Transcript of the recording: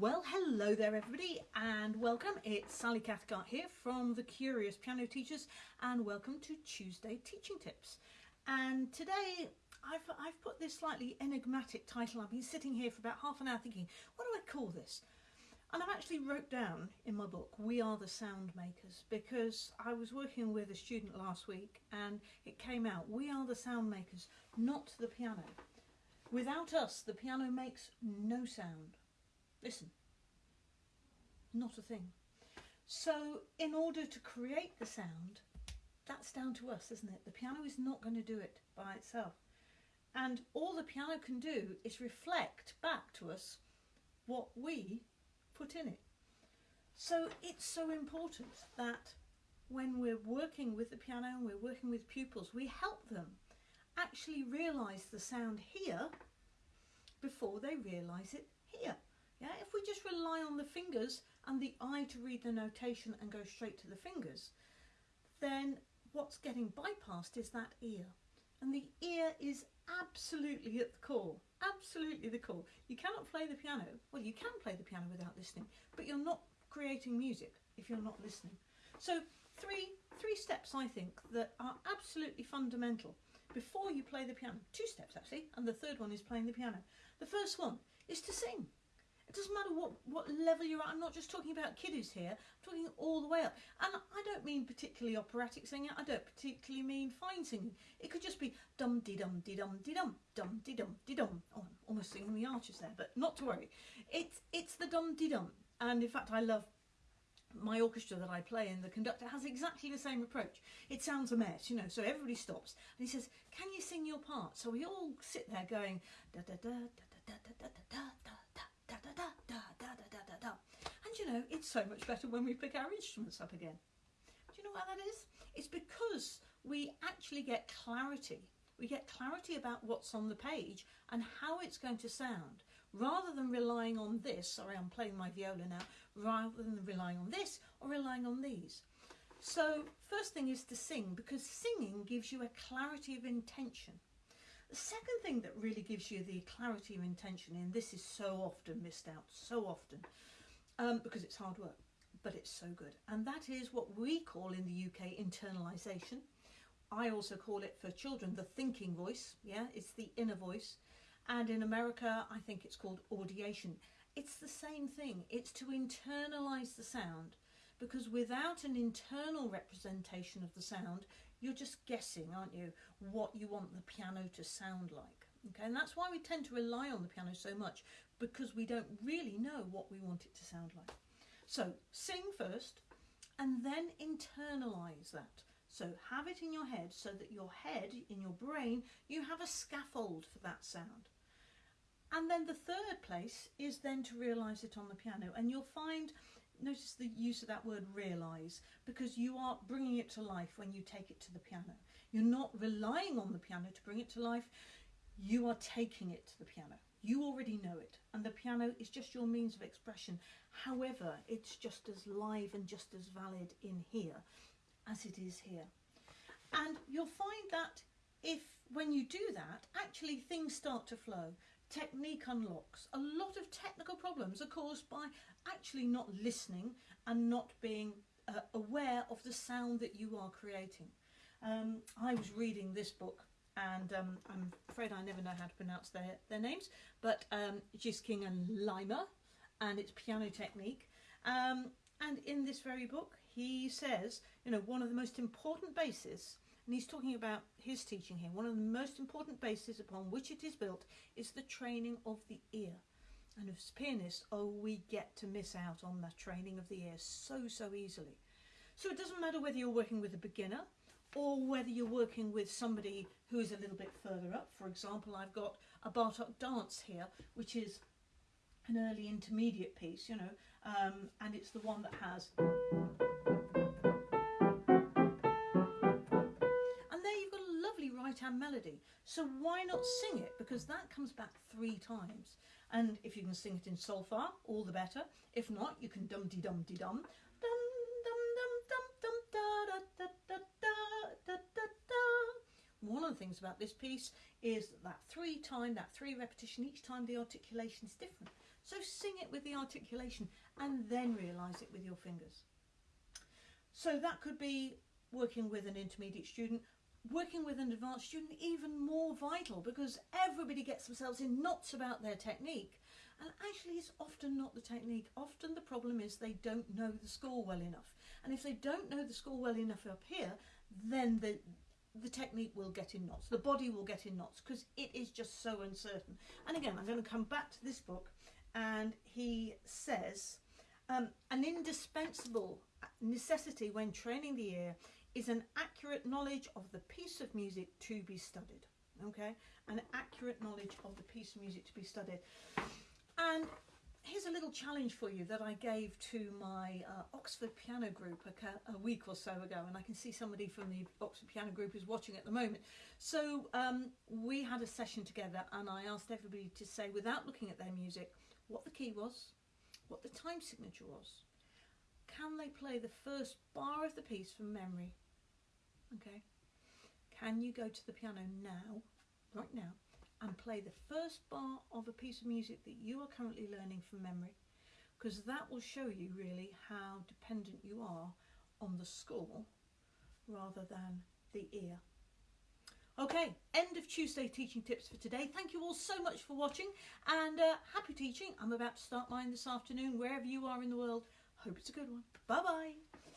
Well, hello there, everybody, and welcome. It's Sally Cathcart here from the Curious Piano Teachers, and welcome to Tuesday Teaching Tips. And today I've, I've put this slightly enigmatic title. I've been sitting here for about half an hour thinking, what do I call this? And I've actually wrote down in my book, We Are the Sound Makers, because I was working with a student last week and it came out, We are the sound makers, not the piano. Without us, the piano makes no sound. Listen, not a thing. So in order to create the sound, that's down to us, isn't it? The piano is not going to do it by itself. And all the piano can do is reflect back to us what we put in it. So it's so important that when we're working with the piano and we're working with pupils, we help them actually realise the sound here before they realise it here. Yeah, if we just rely on the fingers and the eye to read the notation and go straight to the fingers, then what's getting bypassed is that ear. And the ear is absolutely at the core, absolutely the core. You cannot play the piano, well you can play the piano without listening, but you're not creating music if you're not listening. So three, three steps I think that are absolutely fundamental before you play the piano. Two steps actually, and the third one is playing the piano. The first one is to sing. It doesn't matter what, what level you're at. I'm not just talking about kiddies here. I'm talking all the way up. And I don't mean particularly operatic singing. I don't particularly mean fine singing. It could just be dum de dum de dum de dum dum de dum de dum. Oh, I'm almost singing the Archers there, but not to worry. It's it's the dum de dum. And in fact, I love my orchestra that I play and the conductor has exactly the same approach. It sounds a mess, you know, so everybody stops and he says, can you sing your part? So we all sit there going da da da da da da da da da you know, it's so much better when we pick our instruments up again. Do you know why that is? It's because we actually get clarity. We get clarity about what's on the page and how it's going to sound rather than relying on this, sorry I'm playing my viola now, rather than relying on this or relying on these. So first thing is to sing because singing gives you a clarity of intention. The second thing that really gives you the clarity of intention, and this is so often missed out, so often, um, because it's hard work, but it's so good. And that is what we call in the UK internalisation. I also call it for children the thinking voice, yeah, it's the inner voice. And in America, I think it's called audiation. It's the same thing, it's to internalise the sound because without an internal representation of the sound, you're just guessing, aren't you, what you want the piano to sound like. Okay, and that's why we tend to rely on the piano so much because we don't really know what we want it to sound like. So sing first and then internalize that. So have it in your head so that your head, in your brain, you have a scaffold for that sound. And then the third place is then to realise it on the piano and you'll find notice the use of that word realise because you are bringing it to life when you take it to the piano. You're not relying on the piano to bring it to life, you are taking it to the piano. You already know it and the piano is just your means of expression. However, it's just as live and just as valid in here as it is here. And you'll find that if when you do that, actually things start to flow technique unlocks. A lot of technical problems are caused by actually not listening and not being uh, aware of the sound that you are creating. Um, I was reading this book and um, I'm afraid I never know how to pronounce their, their names, but um, Gieseking and Leimer and it's piano technique. Um, and in this very book, he says, you know, one of the most important bases and he's talking about his teaching here. One of the most important bases upon which it is built is the training of the ear. And as pianists, oh, we get to miss out on the training of the ear so, so easily. So it doesn't matter whether you're working with a beginner or whether you're working with somebody who is a little bit further up. For example, I've got a Bartok dance here, which is an early intermediate piece, you know, um, and it's the one that has And there you've got a lovely right-hand melody. So why not sing it? Because that comes back three times. And if you can sing it in solfa, all the better. If not, you can dum-de-dum-de-dum. One of the things about this piece is that, that three time, that three repetition, each time the articulation is different. So sing it with the articulation and then realise it with your fingers. So that could be working with an intermediate student, working with an advanced student, even more vital because everybody gets themselves in knots about their technique. And actually, it's often not the technique. Often the problem is they don't know the score well enough. And if they don't know the score well enough up here, then the the technique will get in knots. The body will get in knots because it is just so uncertain. And again, I'm going to come back to this book, and he says um, an indispensable necessity when training the ear is an accurate knowledge of the piece of music to be studied. Okay, an accurate knowledge of the piece of music to be studied. And here's a little challenge for you that I gave to my uh, Oxford Piano Group a, a, week or so ago, and I can see somebody from the Oxford Piano Group is watching at the moment. So um, we had a session together, and I asked everybody to say, without looking at their music, what the key was, what the time signature was, can they play the first bar of the piece from memory? Okay. Can you go to the piano now, right now, play the first bar of a piece of music that you are currently learning from memory? Because that will show you really how dependent you are on the score rather than the ear. Okay, end of Tuesday teaching tips for today. Thank you all so much for watching and uh, happy teaching. I'm about to start mine this afternoon wherever you are in the world. Hope it's a good one. Bye bye.